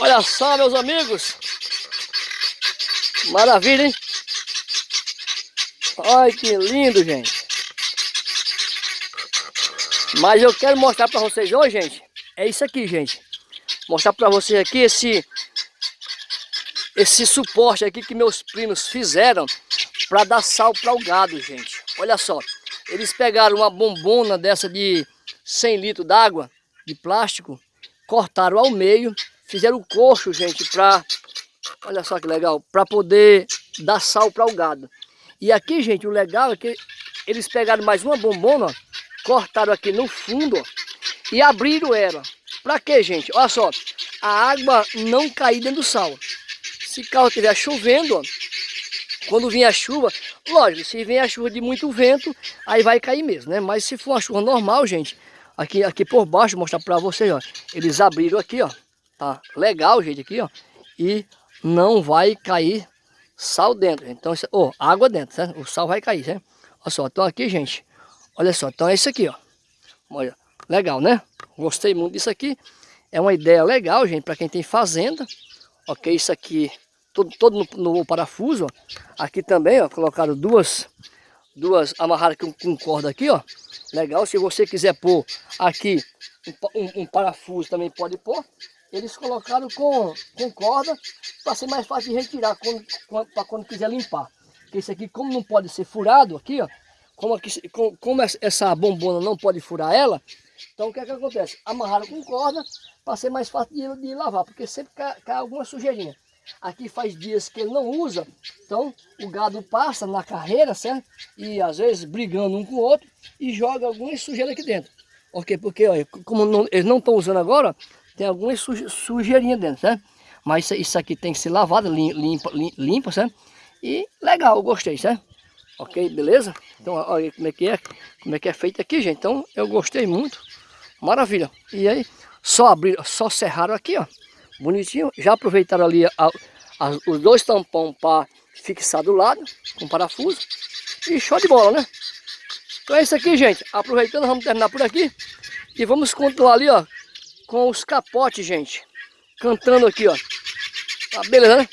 Olha só, meus amigos. Maravilha, hein? Olha que lindo, gente. Mas eu quero mostrar para vocês hoje, gente, é isso aqui, gente. Mostrar para vocês aqui esse esse suporte aqui que meus primos fizeram para dar sal para o gado, gente. Olha só, eles pegaram uma bombona dessa de 100 litros d'água, de plástico, cortaram ao meio, fizeram o coxo, gente, para, olha só que legal, para poder dar sal para o gado. E aqui, gente, o legal é que eles pegaram mais uma bombona, ó, cortaram aqui no fundo ó, e abriram ela. Para quê, gente? Olha só, a água não cair dentro do sal. Se o carro estiver chovendo, ó, quando vir a chuva, lógico, se vem a chuva de muito vento, aí vai cair mesmo, né? Mas se for uma chuva normal, gente, aqui, aqui por baixo, mostrar para vocês, ó. Eles abriram aqui, ó. Tá legal, gente, aqui, ó. E não vai cair sal dentro. Então, ó, água dentro, certo? O sal vai cair, certo? Olha só, então aqui, gente, Olha só, então é isso aqui, ó. Olha, legal, né? Gostei muito disso aqui. É uma ideia legal, gente, para quem tem fazenda. Ok, isso aqui, todo, todo no, no parafuso, ó. Aqui também, ó, colocaram duas, duas amarradas com, com corda aqui, ó. Legal, se você quiser pôr aqui um, um, um parafuso também pode pôr. Eles colocaram com, com corda para ser mais fácil de retirar para quando quiser limpar. Porque isso aqui, como não pode ser furado aqui, ó, como, aqui, como essa bombona não pode furar ela, então o que é que acontece? Amarraram com corda para ser mais fácil de, de lavar, porque sempre cai, cai, alguma sujeirinha. Aqui faz dias que ele não usa, então o gado passa na carreira, certo? E às vezes brigando um com o outro e joga alguma sujeira aqui dentro. Ok? Porque olha, como não, eles não estão usando agora, tem alguma suje, sujeirinha dentro, certo? Mas isso, aqui tem que ser lavado, limpa, limpa, certo? E legal, gostei, certo? Ok, beleza? Então, olha como é que é, como é que é feito aqui, gente. Então, eu gostei muito. Maravilha. E aí, só abrir, só serraram aqui, ó. Bonitinho. Já aproveitaram ali a, a, os dois tampões para fixar do lado, com parafuso. E show de bola, né? Então é isso aqui, gente. Aproveitando, vamos terminar por aqui. E vamos continuar ali, ó, com os capotes, gente. Cantando aqui, ó. Tá beleza, né?